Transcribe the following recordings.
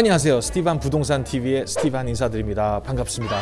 안녕하세요. 스티반 부동산 TV의 스티반 인사드립니다. 반갑습니다.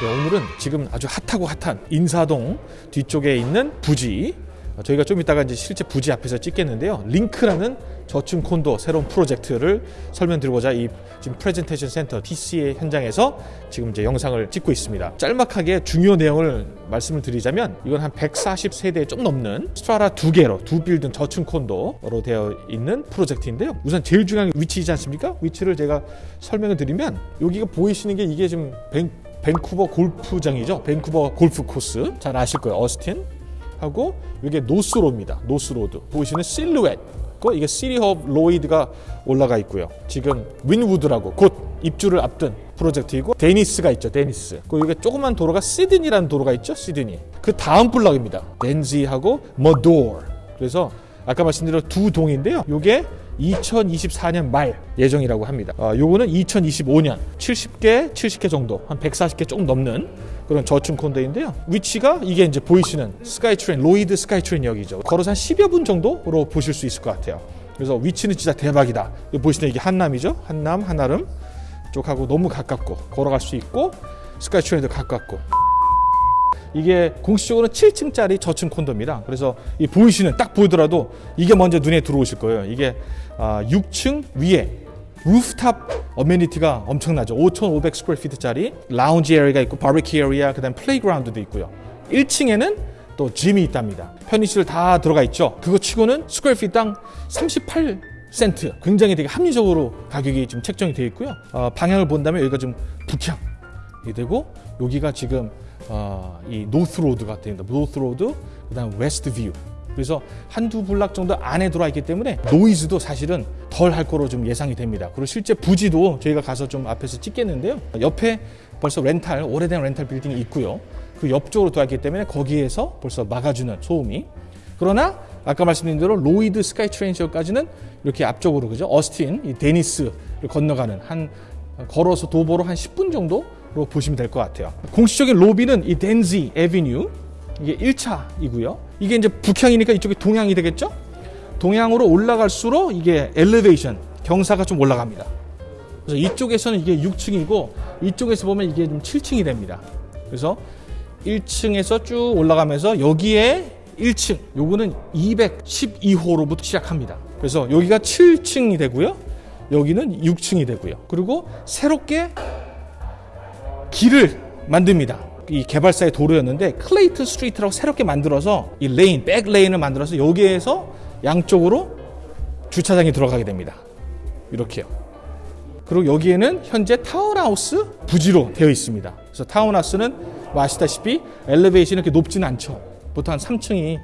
네, 오늘은 지금 아주 핫하고 핫한 인사동 뒤쪽에 있는 부지 어, 저희가 좀 이따가 이제 실제 부지 앞에서 찍겠는데요. 링크라는 저층 콘도 새로운 프로젝트를 설명드리고자 이 지금 프레젠테이션 센터 PC의 현장에서 지금 이제 영상을 찍고 있습니다. 짤막하게 중요 내용을 말씀을 드리자면 이건 한 140세대 좀 넘는 strata라 두 개로 두 빌딩 저층 콘도로 되어 있는 프로젝트인데요. 우선 제일 중요한 게 위치이지 않습니까? 위치를 제가 설명을 드리면 여기가 보이시는 게 이게 지금 벤, 밴쿠버 골프장이죠. 밴쿠버 골프 코스 잘 아실 거예요. 어스틴 하고 이게 노스로드입니다. 노스로드 보이시는 실루엣 고 이게 City of Lougheed가 올라가 있고요. 지금 윈우드라고 곧 입주를 앞둔 프로젝트이고 데니스가 있죠. 데니스. 그 이게 조그만 도로가 시드니라는 도로가 있죠. 시드니. 그 다음 블럭입니다. 덴지하고 머도어. 그래서 아까 말씀드린 두 동인데요. 요게 2024년 말 예정이라고 합니다. 아, 요거는 2025년 70개, 70개 정도, 한 140개 조금 넘는 그런 저층 콘도인데요. 위치가 이게 이제 보이시는 스카이트레인, 로이드 스카이트레인역이죠. 걸어서 한 10여 분 정도로 보실 수 있을 것 같아요. 그래서 위치는 진짜 대박이다. 보시는 이게 한남이죠. 한남, 한아름 쪽하고 너무 가깝고 걸어갈 수 있고 스카이트레인도 가깝고 이게 공식적으로는 7층짜리 저층 콘도입니다. 그래서 이 보이시는 딱 보이더라도 이게 먼저 눈에 들어오실 거예요. 이게 6층 아, 위에 rooftop amenity가 엄청나죠. 5,500 square feet짜리 라운지 area가 있고 바비큐 area 그다음 playground도 있고요. 1층에는 또 짐이 있답니다. 편의시설 다 들어가 있죠. 그거 치고는 square feet당 38 센트 굉장히 되게 합리적으로 가격이 지금 책정이 되어 있고요. 어, 방향을 본다면 여기가 좀 북향이 되고 여기가 지금 어, 이 노스 로드가 됩니다. 노스 로드 그 다음 west view 그래서 한두 블락 정도 안에 들어와 있기 때문에 노이즈도 사실은 덜 할 거로 좀 예상이 됩니다. 그리고 실제 부지도 저희가 가서 좀 앞에서 찍겠는데요. 옆에 벌써 렌탈, 오래된 렌탈 빌딩이 있고요. 그 옆쪽으로 들어왔기 때문에 거기에서 벌써 막아주는 소음이. 그러나 아까 말씀드린 대로 로이드 스카이 트레인 지역까지는 이렇게 앞쪽으로 그죠? 어스틴, 이 데니스를 건너가는 한 걸어서 도보로 한 10분 정도로 보시면 될 것 같아요. 공식적인 로비는 이 덴지 에비뉴 이게 1차이고요. 이게 이제 북향이니까 이쪽이 동향이 되겠죠? 동향으로 올라갈수록 이게 엘리베이션, 경사가 좀 올라갑니다. 그래서 이쪽에서는 이게 6층이고 이쪽에서 보면 이게 좀 7층이 됩니다. 그래서 1층에서 쭉 올라가면서 여기에 1층, 요거는 212호로부터 시작합니다. 그래서 여기가 7층이 되고요. 여기는 6층이 되고요. 그리고 새롭게 길을 만듭니다. 이 개발사의 도로였는데 클레이트 스트리트라고 새롭게 만들어서 이 lane, back lane을 만들어서 여기에서 양쪽으로 주차장이 들어가게 됩니다. 이렇게요. 그리고 여기에는 현재 타운하우스 부지로 되어 있습니다. 그래서 타운하우스는 뭐 아시다시피 elevation이 이렇게 높지는 않죠. 보통 한 3층이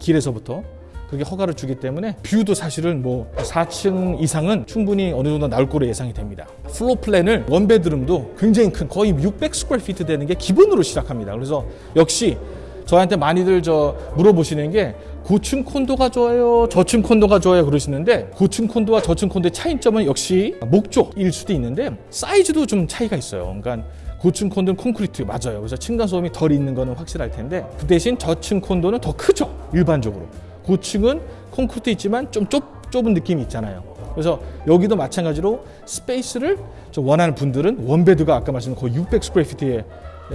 길에서부터 그렇게 허가를 주기 때문에 view도 사실은 뭐 4층 이상은 충분히 어느 정도 나올 거로 예상이 됩니다. floor plan을 one bedroom도 굉장히 큰 거의 600 square feet 되는 게 기본으로 시작합니다. 그래서 역시 저한테 많이들 저 물어보시는 게 고층 콘도가 좋아요, 저층 콘도가 좋아요 그러시는데 고층 콘도와 저층 콘도의 차이점은 역시 목적일 수도 있는데 사이즈도 좀 차이가 있어요. 그러니까 고층 콘도는 콘크리트 맞아요. 그래서 층간 소음이 덜 있는 거는 확실할 텐데 그 대신 저층 콘도는 더 크죠. 일반적으로. 고층은 콘크리트 있지만 좀 좁, 좁은 느낌이 있잖아요. 그래서 여기도 마찬가지로 space를 좀 원하는 분들은 one bed가 아까 말씀드린 거의 600 square feet에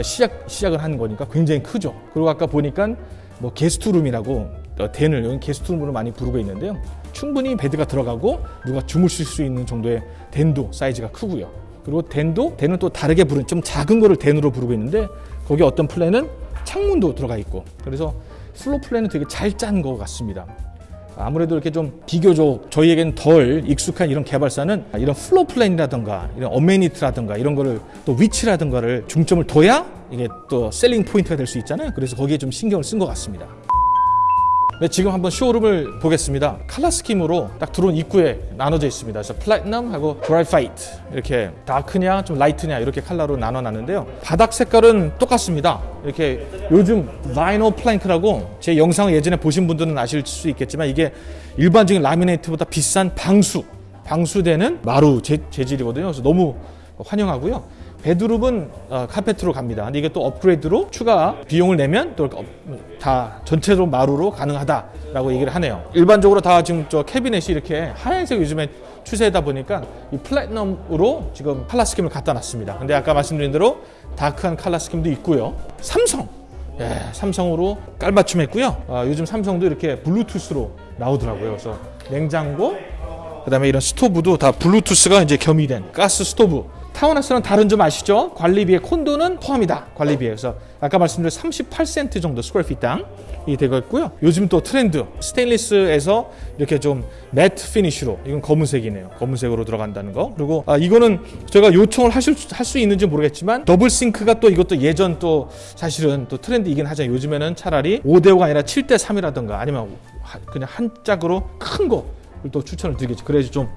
시작, 시작을 하는 거니까 굉장히 크죠. 그리고 아까 보니까 뭐 guest room이라고 어, den을 여기 guest room으로 많이 부르고 있는데요. 충분히 bed가 들어가고 누가 주무실 수 있는 정도의 den도 사이즈가 크고요. 그리고 den도 den은 또 다르게 부르는 좀 작은 거를 den으로 부르고 있는데 거기 어떤 플랜은 창문도 들어가 있고 그래서 floor plan은 되게 잘 짠 것 같습니다. 아무래도 이렇게 좀 비교적 저희에겐 덜 익숙한 이런 개발사는 이런 floor plan이라든가 이런 amenity라든가 이런 거를 또 위치라든가를 중점을 둬야 이게 또 selling point가 될 수 있잖아요. 그래서 거기에 좀 신경을 쓴 것 같습니다. 네, 지금 한번 쇼룸을 보겠습니다. 칼라 스킴으로 딱 들어온 입구에 나눠져 있습니다. 그래서 platinum하고 graphite 이렇게 dark냐 좀 light냐 이렇게 칼라로 나눠놨는데요. 바닥 색깔은 똑같습니다. 이렇게 요즘 vinyl plank라고 제 영상을 예전에 보신 분들은 아실 수 있겠지만 이게 일반적인 laminate보다 비싼 방수 방수되는 마루 재, 재질이거든요. 그래서 너무 환영하고요. bedroom은 어, 카페트로 갑니다. 근데 이게 또 업그레이드로 추가 비용을 내면 또 다 전체적으로 마루로 가능하다라고 얘기를 하네요. 일반적으로 다 지금 저 캐비넷이 이렇게 하얀색 요즘에 추세다 보니까 이 platinum으로 지금 칼라 스킴을 갖다 놨습니다. 근데 아까 말씀드린 대로 다크한 칼라 스킴도 있고요. 삼성 예, 삼성으로 깔맞춤 했고요. 아, 요즘 삼성도 이렇게 블루투스로 나오더라고요. 그래서 냉장고, 그 다음에 이런 스토브도 다 블루투스가 이제 겸이된 가스 스토브. 타운하우스는 다른 점 아시죠? 관리비에 콘도는 포함이다. 관리비에 그래서 아까 말씀드린 38센트 정도 square feet당 이 되고 있고요. 요즘 또 트렌드 스테인리스에서 이렇게 좀 matte finish로 이건 검은색이네요. 검은색으로 들어간다는 거. 그리고 아, 이거는 제가 요청을 하실 할 수 있는지 모르겠지만 double sink가 또 이것도 예전 또 사실은 또 트렌드이긴 하잖아요. 요즘에는 차라리 5대 5가 아니라 7대 3이라던가 아니면 그냥 한 짝으로 큰 거. 또 추천을 드리겠죠. 그래야지 좀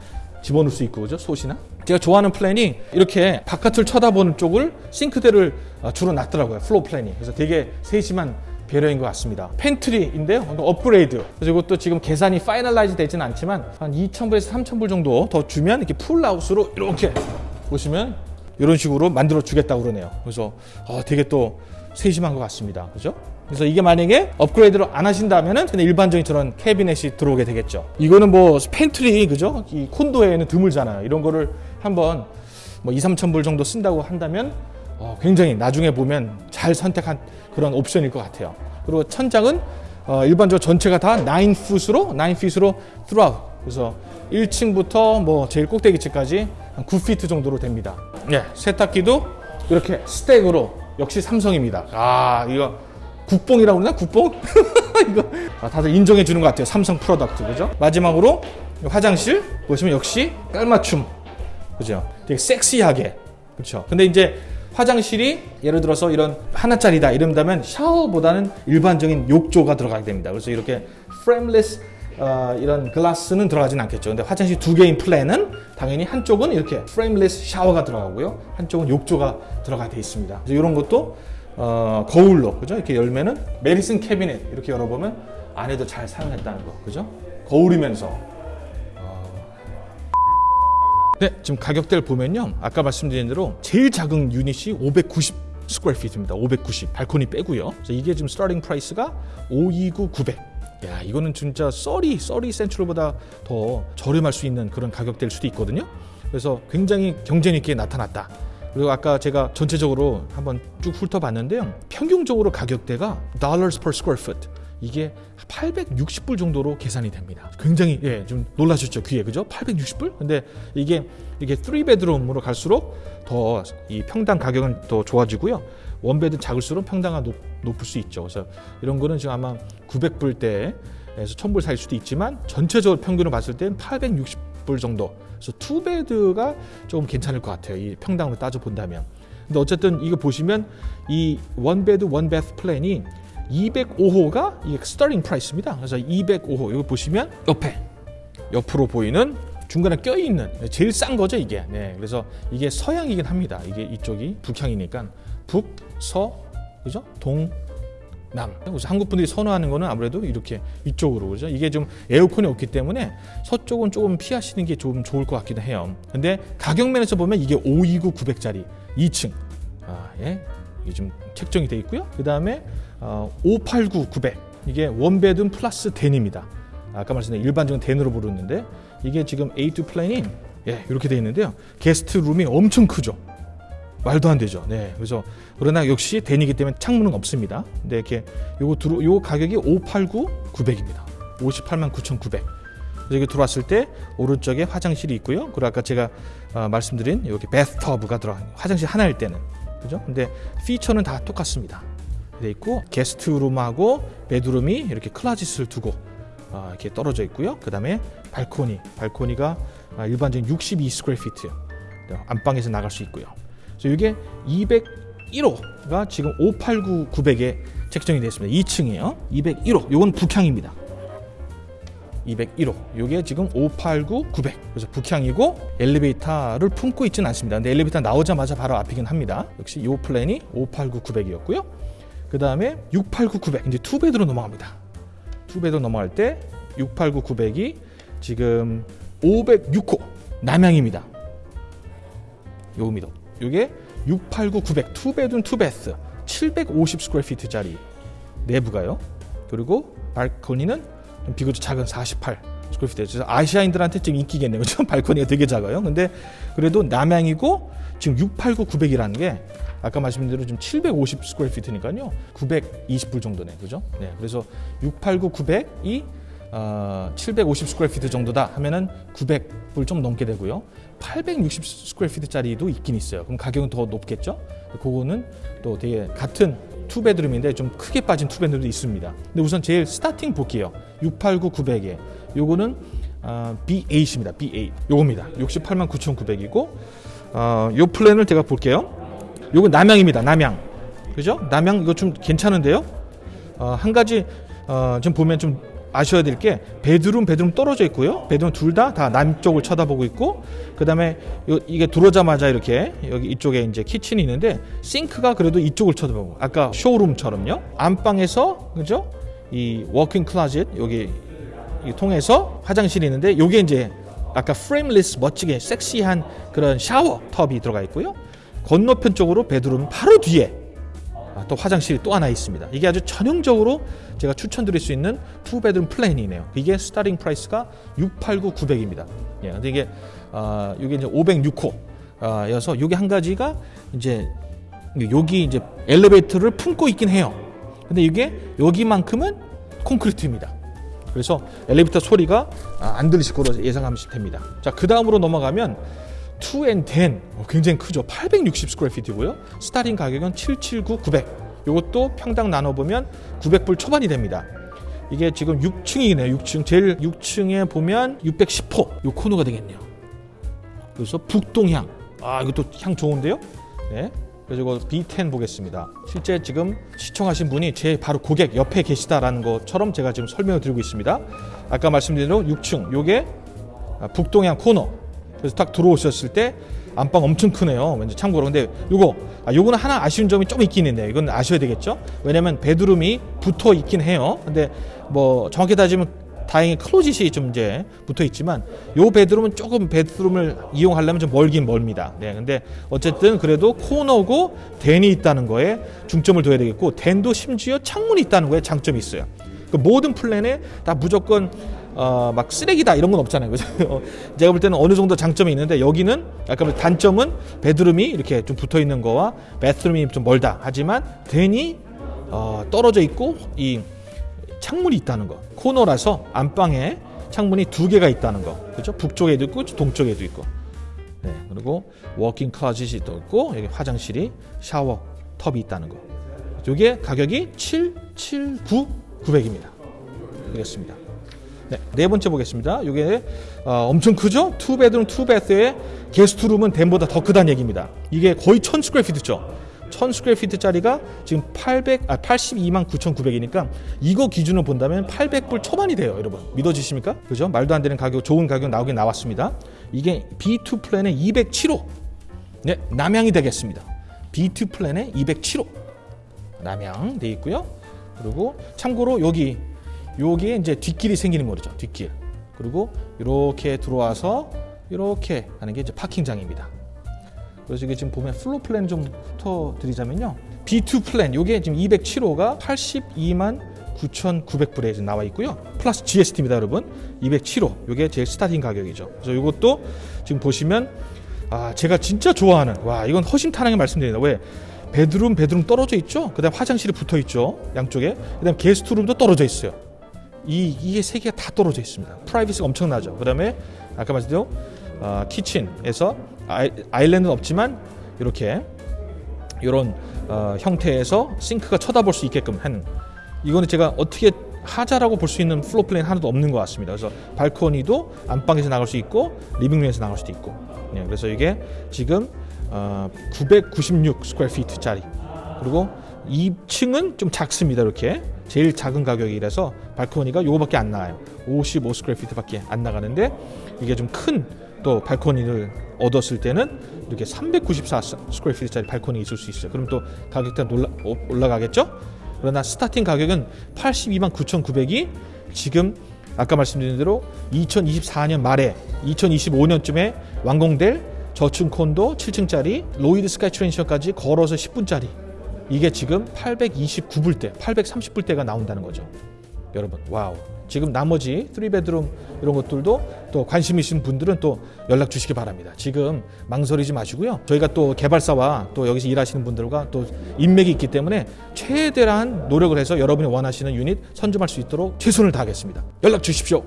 집어넣을 수 있고 그죠? 솥이나? 제가 좋아하는 플랜이 이렇게 바깥을 쳐다보는 쪽을 싱크대를 어, 주로 놨더라고요 floor plan이. 그래서 되게 세심한 배려인 것 같습니다. 팬트리인데요 업그레이드. 그래서 이것도 지금 계산이 finalize 되지는 않지만 한 2,000불에서 3,000불 정도 더 주면 이렇게 pull-outs로 이렇게 보시면 이런 식으로 만들어 주겠다고 그러네요. 그래서 어, 되게 또 세심한 것 같습니다 그죠 그래서 이게 만약에 업그레이드를 안 하신다면은 그냥 일반적인 저런 캐비넷이 들어오게 되겠죠. 이거는 뭐 팬트리 그죠? 이 콘도에는 드물잖아요. 이런 거를 한번 뭐 2, 3천 불 정도 쓴다고 한다면 어, 굉장히 나중에 보면 잘 선택한 그런 옵션일 것 같아요. 그리고 천장은 어, 일반적으로 전체가 다 9 foot으로 9 feet으로 throughout. 그래서 1층부터 뭐 제일 꼭대기층까지 한 9피트 정도로 됩니다. 네, 세탁기도 이렇게 stack으로 역시 삼성입니다. 아, 이거 국뽕이라고 그러나 국뽕? 이거 아, 다들 인정해 주는 것 같아요. 삼성 product 그죠? 마지막으로 화장실 보시면 역시 깔맞춤 그죠? 되게 섹시하게 그렇죠. 근데 이제 화장실이 예를 들어서 이런 하나짜리다 이런다면 샤워보다는 일반적인 욕조가 들어가게 됩니다. 그래서 이렇게 frameless 어, 이런 글라스는 들어가진 않겠죠. 근데 화장실 두 개인 플랜은 당연히 한쪽은 이렇게 frameless 샤워가 들어가고요. 한쪽은 욕조가 들어가 돼 있습니다. 이런 것도 어, 거울로 그죠? 이렇게 열면은 medicine cabinet 이렇게 열어보면 안에도 잘 사용했다는 거 그죠? 거울이면서 어... 네 지금 가격대를 보면요 아까 말씀드린 대로 제일 작은 유닛이 590 square feet입니다 590 발코니 빼고요 이게 지금 starting price가 529 900 야 이거는 진짜 썰이 썰이 센트럴보다 더 저렴할 수 있는 그런 가격대일 수도 있거든요 그래서 굉장히 경쟁 있게 나타났다 그리고 아까 제가 전체적으로 한번 쭉 훑어봤는데요. 평균적으로 가격대가 dollars per square foot 이게 860불 정도로 계산이 됩니다. 굉장히 예, 좀 놀라셨죠 귀에 그죠? 860불? 근데 이게 이게 3베드룸으로 갈수록 더 이 평당 가격은 더 좋아지고요. one bed 작을수록 평당가 높, 높을 수 있죠. 그래서 이런 거는 지금 아마 900불대에서 1000불 사일 수도 있지만 전체적으로 평균을 봤을 땐 860불 정도 그래서 two bed가 조금 괜찮을 것 같아요. 이 평당으로 따져 본다면. 근데 어쨌든 이거 보시면 이 one bed one bath 플랜이 205호가 이게 starting price입니다. 그래서 205호 이거 보시면 옆에 옆으로 보이는 중간에 껴 있는 제일 싼 거죠 이게. 네, 그래서 이게 서향이긴 합니다. 이게 이쪽이 북향이니까 북 서 그죠? 동 남. 그래서 한국 분들이 선호하는 거는 아무래도 이렇게 이쪽으로 그죠. 이게 좀 에어컨이 없기 때문에 서쪽은 조금 피하시는 게 좀 좋을 것 같기도 해요. 근데 가격 면에서 보면 이게 529 900짜리 2층. 아, 예. 이게 좀 책정이 돼 있고요. 그다음에 어, 589 900. 이게 one bed plus den입니다. 아까 말씀드린 일반적인 den으로 부르는데 이게 지금 A2 플랜이 예, 이렇게 돼 있는데요. 게스트 룸이 엄청 크죠. 말도 안 되죠. 네. 그래서 그러나 역시 대니기 때문에 창문은 없습니다. 근데 이렇게 요거 들어 요 가격이 589 900입니다. 58만 9,900. 여기 들어왔을 때 오른쪽에 화장실이 있고요. 그리고 아까 제가 어, 말씀드린 여기 베스터브가 들어 화장실 하나일 때는 그죠? 근데 피처는 다 똑같습니다. 돼 있고 게스트룸하고 베드룸이 이렇게 클라짓을 두고 어, 이렇게 떨어져 있고요. 그 다음에 발코니, 발코니가 아, 일반적인 62 square feet 안방에서 나갈 수 있고요. 그래서 이게 201호가 지금 589 900에 책정이 되어 있습니다. 2층이에요. 201호. 이건 북향입니다. 201호. 이게 지금 589 900. 그래서 북향이고 엘리베이터를 품고 있지는 않습니다. 근데 엘리베이터 나오자마자 바로 앞이긴 합니다. 역시 이 플랜이 589 900이었고요. 그 다음에 689 900 이제 two bed로 넘어갑니다. two bed로 넘어갈 때 689 900이 지금 506호 남향입니다. 요겁니다. 이게 689, 900 two bedroom two bath 750 square feet짜리 내부가요. 그리고 발코니는 좀 비교적 작은 48 square feet. 아시아인들한테 지금 인기겠네요. 좀 발코니가 되게 작아요. 근데 그래도 남향이고 지금 689, 900이라는 게 아까 말씀드린 대로 지금 750 square feet니까요. 920불 정도네. 그죠? 네. 그래서 689, 900이 어, 750 square feet 정도다 하면은 900불 좀 넘게 되고요. 860 square feet짜리도 있긴 있어요. 그럼 가격은 더 높겠죠? 그거는 또 되게 같은 two bedroom인데 좀 크게 빠진 two bedroom도 있습니다. 근데 우선 제일 starting 볼게요. 689, 900에 요거는 어, B8입니다. B8 요겁니다. 68만 9,900이고 어, 요 플랜을 제가 볼게요. 요건 남향입니다. 남향 그죠? 남향 이거 좀 괜찮은데요. 어, 한 가지 어, 좀 보면 좀 아셔야 될 게 bedroom bedroom 떨어져 있고요. bedroom 둘 다 다 남쪽을 쳐다보고 있고 그다음에 요, 이게 들어오자마자 이렇게 여기 이쪽에 이제 kitchen이 있는데 싱크가 그래도 이쪽을 쳐다보고 아까 쇼룸처럼요. 안방에서 그죠? 이 walk-in closet 여기 이 통해서 화장실이 있는데 요게 이제 아까 frameless 멋지게 섹시한 그런 shower tub이 들어가 있고요. 건너편 쪽으로 bedroom 바로 뒤에 아, 또 화장실이 또 하나 있습니다. 이게 아주 전형적으로 제가 추천드릴 수 있는 two bedroom 플랜이네요. 이게 starting price가 689, 900입니다. 예, 근데 이게 아, 이게 이제 506호 아, 여서 이게 한 가지가 이제 여기 이제 엘리베이터를 품고 있긴 해요. 근데 이게 여기만큼은 콘크리트입니다. 그래서 엘리베이터 소리가 아, 안 들리실 거로 예상하시면 됩니다. 자, 그 다음으로 넘어가면 2 and 10 어, 굉장히 크죠. 860 square feet고요. starting 가격은 779, 900. 이것도 평당 나눠보면 900불 초반이 됩니다. 이게 지금 6층이네요. 6층. 제일 6층에 보면 610호. 요 코너가 되겠네요. 그래서 북동향. 아, 이것도 향 좋은데요? 네. 그래서 이거 B10 보겠습니다. 실제 지금 시청하신 분이 제 바로 고객 옆에 계시다라는 것처럼 제가 지금 설명을 드리고 있습니다. 아까 말씀드린 대로 6층. 요게 아, 북동향 코너. 그래서 딱 들어오셨을 때 안방 엄청 크네요. 왠지 참고로 근데 요거 아, 요거는 하나 아쉬운 점이 좀 있긴 있네요. 이건 아셔야 되겠죠. 왜냐면 베드룸이 붙어 있긴 해요. 근데 뭐 정확히 따지면 다행히 closet이 좀 이제 붙어 있지만 요 bedroom은 조금 bedroom을 이용하려면 좀 멀긴 멀습니다. 네, 근데 어쨌든 그래도 코너고 den이 있다는 거에 중점을 둬야 되겠고 den도 심지어 창문이 있다는 거에 장점이 있어요. 그 모든 플랜에 다 무조건 어, 막 쓰레기다 이런 건 없잖아요. 그죠? 어, 제가 볼 때는 어느 정도 장점이 있는데 여기는 아까 단점은 bedroom이 이렇게 좀 붙어 있는 거와 bedroom이 좀 멀다. 하지만 den이 어, 떨어져 있고 이 창문이 있다는 거. 코너라서 안방에 창문이 두 개가 있다는 거. 그렇죠? 북쪽에도 있고 동쪽에도 있고. 네. 그리고 walk-in closet이 또 있고 여기 화장실이 샤워 tub이 있다는 거. 이게 가격이 779 900입니다. 되겠습니다. 네, 네 번째 보겠습니다. 이게 어, 엄청 크죠? 투베드룸 투베스의 게스트룸은 덴보다 더 크다는 얘기입니다. 이게 거의 1000 square feet죠. 1000 square feet짜리가 지금 800, 아, 82만 9,900이니까 이거 기준으로 본다면 800불 초반이 돼요, 여러분. 믿어지십니까? 그죠? 말도 안 되는 가격, 좋은 가격 나오긴 나왔습니다. 이게 B2 플랜의 207호. 네, 남향이 되겠습니다. B2 플랜의 207호. 남향 돼 있고요. 그리고 참고로 여기 여기에 이제 뒷길이 생기는 거죠. 뒷길. 그리고 이렇게 들어와서 이렇게 하는 게 이제 parking장입니다. 그래서 이게 지금 보면 floor plan 좀 훑어드리자면요. B2 플랜, 요게 지금 207호가 82만 9,900불에 지금 나와 있고요. 플러스 GST입니다, 여러분. 207호. 요게 제일 starting 가격이죠. 그래서 이것도 지금 보시면 아, 제가 진짜 좋아하는 와, 이건 허심탄회하게 말씀드립니다. 왜? bedroom, bedroom 떨어져 있죠. 그다음 화장실이 붙어 있죠. 양쪽에. 그다음 guest room도 떨어져 있어요. 이 이게 세 개가 다 떨어져 있습니다. privacy가 엄청나죠. 그 다음에 아까 말씀드린 어, kitchen에서 아이, island는 없지만 이렇게 이런 어, 형태에서 싱크가 쳐다볼 수 있게끔 하는 이거는 제가 어떻게 하자라고 볼 수 있는 floor plan 하나도 없는 것 같습니다. 그래서 발코니도 안방에서 나갈 수 있고 living room에서 나갈 수도 있고 네, 그래서 이게 지금 어, 996 square feet짜리 그리고 2층은 좀 작습니다. 이렇게 제일 작은 가격이라서 발코니가 요거밖에 안 나와요. 55 square feet밖에 안 나가는데 이게 좀 큰 또 발코니를 얻었을 때는 이렇게 394 square feet짜리 발코니 있을 수 있어요. 그럼 또 가격대 올라, 올라가겠죠? 그러나 starting 가격은 82만 9,900이 지금 아까 말씀드린 대로 2024년 말에 2025년쯤에 완공될 저층 콘도 7층짜리 Lougheed SkyTrain station까지 걸어서 10분짜리 이게 지금 829불대, 830불대가 나온다는 거죠. 여러분, wow. 지금 나머지 3 bedroom 이런 것들도 또 관심 있으신 분들은 또 연락 주시기 바랍니다. 지금 망설이지 마시고요. 저희가 또 개발사와 또 여기서 일하시는 분들과 또 인맥이 있기 때문에 최대한 노력을 해서 여러분이 원하시는 유닛 선점할 수 있도록 최선을 다하겠습니다. 연락 주십시오.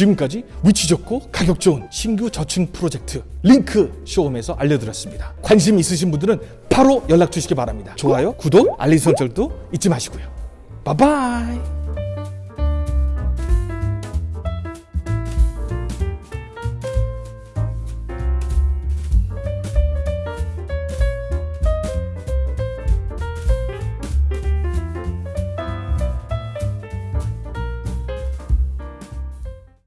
지금까지 위치 좋고 가격 좋은 신규 저층 프로젝트 링크 show home에서 알려드렸습니다. 관심 있으신 분들은 바로 연락 주시기 바랍니다. 좋아요, 구독, 알림 설정도 잊지 마시고요. 바이바이.